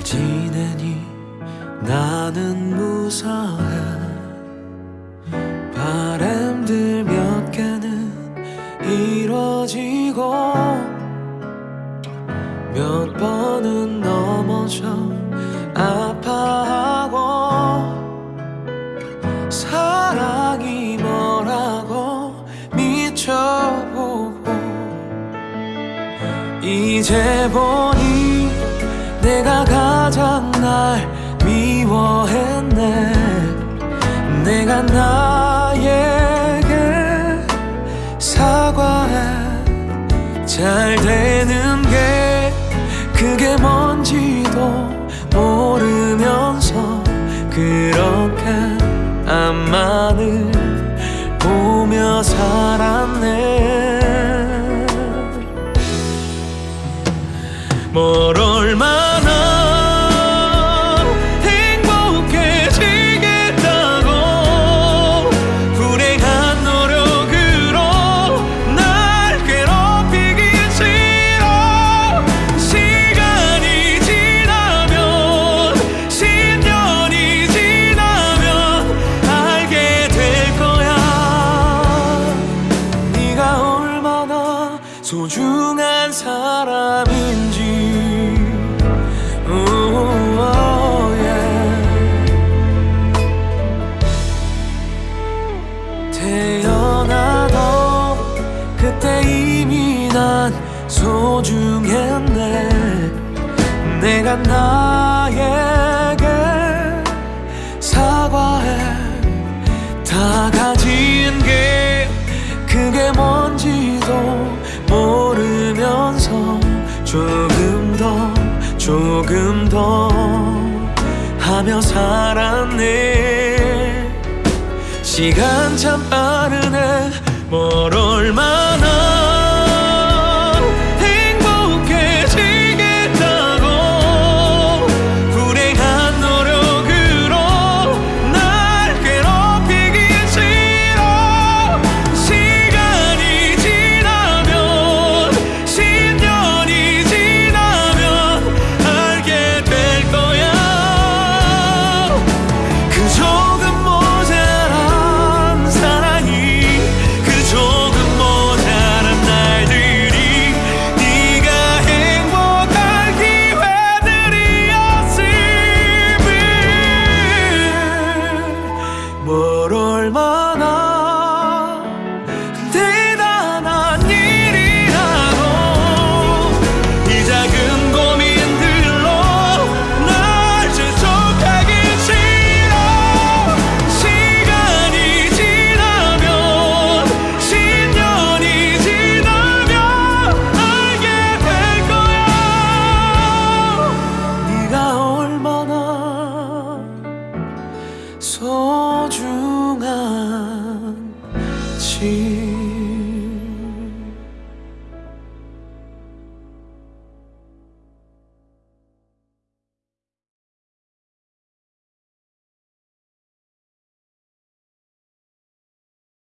잘 지내니 나는 무사해 바람들 몇 개는 이뤄지고 몇 번은 넘어져 아파하고 사랑이 뭐라고 미쳐보고 이제 보니 내가 가장 날 미워했네. 내가 나에게 사과해. 잘 되는 게 그게 뭔지도 모르면서 그렇게 앞만을 보며 살았네. 뭘 얼마 소중한 사람인지. 예. 태어나도 그때 이미 난 소중했네. 내가 나에게 사과해. 다 가진 조금 더 하며 살았네. 시간 참 빠르네. 뭘 얼마나 心。